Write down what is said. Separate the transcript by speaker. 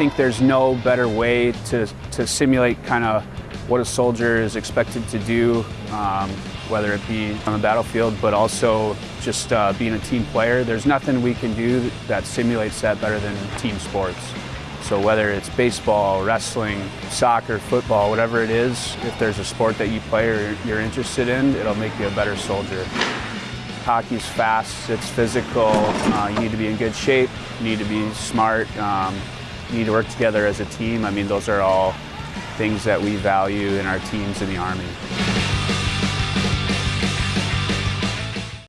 Speaker 1: think there's no better way to, to simulate kind of what a soldier is expected to do, um, whether it be on the battlefield, but also just uh, being a team player. There's nothing we can do that simulates that better than team sports. So whether it's baseball, wrestling, soccer, football, whatever it is, if there's a sport that you play or you're interested in, it'll make you a better soldier. Hockey's fast, it's physical, uh, you need to be in good shape, you need to be smart, um, need to work together as a team. I mean, those are all things that we value in our teams in the Army.